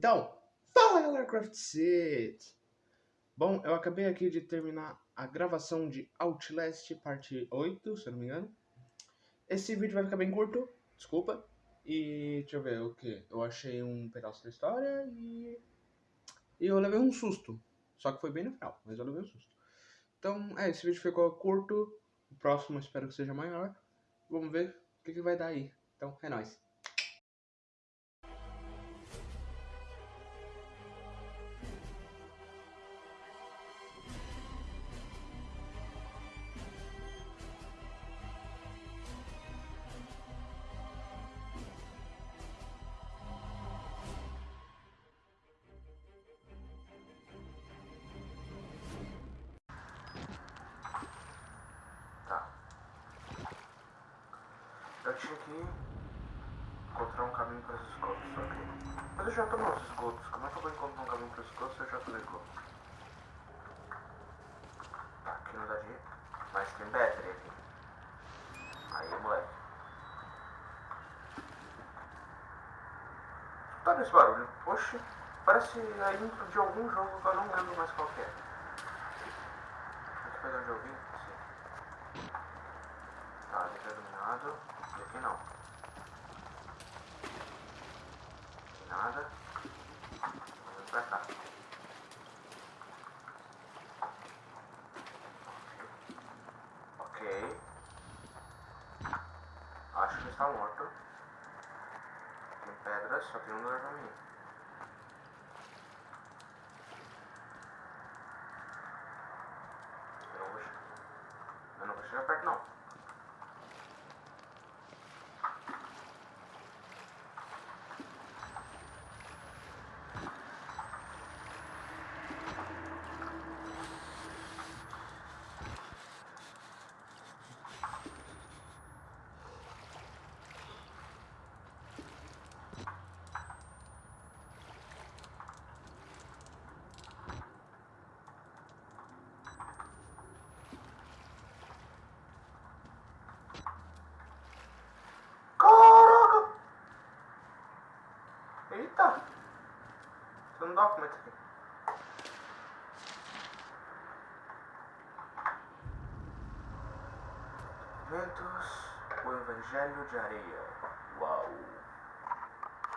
Então, fala galera Craft City! Bom, eu acabei aqui de terminar a gravação de Outlast parte 8, se eu não me engano. Esse vídeo vai ficar bem curto, desculpa. E deixa eu ver o que? Eu achei um pedaço da história e. E eu levei um susto. Só que foi bem no final, mas eu levei um susto. Então, é, esse vídeo ficou curto. O próximo espero que seja maior. Vamos ver o que, que vai dar aí. Então, é nóis. Eu tinha que encontrar um caminho para os esgotos, ok? Mas eu já tô nos esgotos. Como é que eu vou encontrar um caminho para os esgotos se eu já tô no esgoto? Tá, aqui não dá de. Mas tem battery aqui. Aí, moleque. Tá esse barulho? Oxe, parece a intro de algum jogo que eu não lembro mais qual é. Aqui foi onde eu vi? Tá, ali tá iluminado. E aqui não. Aqui nada. Vamos pra cá. Ok. Acho que está morto. Tem pedras, só tem um lugar pra mim. Eu não vou chegar perto não. É isso aqui. Ventos, o Evangelho de Areia. Uau!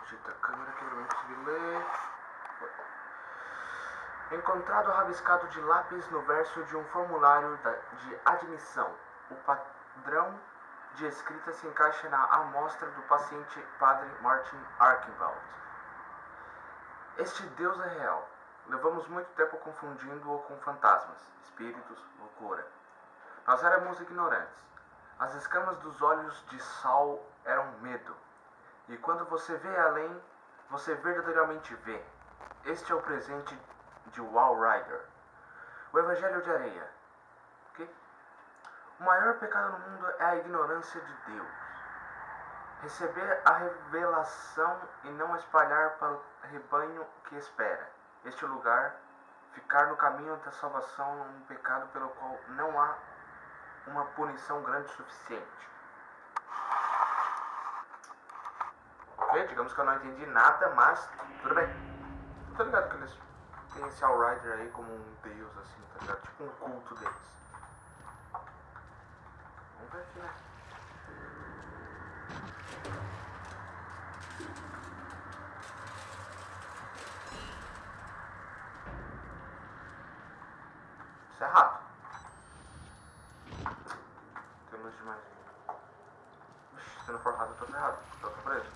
Agita a câmera que eu não consegui ler. Encontrado rabiscado de lápis no verso de um formulário de admissão. O padrão de escrita se encaixa na amostra do paciente Padre Martin Archibald. Este Deus é real. Levamos muito tempo confundindo-o com fantasmas, espíritos, loucura. Nós éramos ignorantes. As escamas dos olhos de Saul eram medo. E quando você vê além, você verdadeiramente vê. Este é o presente de Wall Rider. O Evangelho de Areia. O maior pecado no mundo é a ignorância de Deus. Receber a revelação e não espalhar para o rebanho que espera. Este lugar, ficar no caminho da salvação é um pecado pelo qual não há uma punição grande o suficiente. Ok, digamos que eu não entendi nada, mas tudo bem. Eu tô ligado que eles têm esse All Rider aí como um deus, assim, tá ligado? Tipo um culto deles. Vamos ver aqui, né? Isso é rato. Tem luz demais aqui. Ixi, se não for rato eu tô ferrado. Tô preso.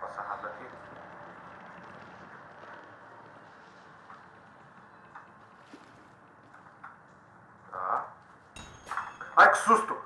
Passar rápido aqui. Tá. Ai, que susto!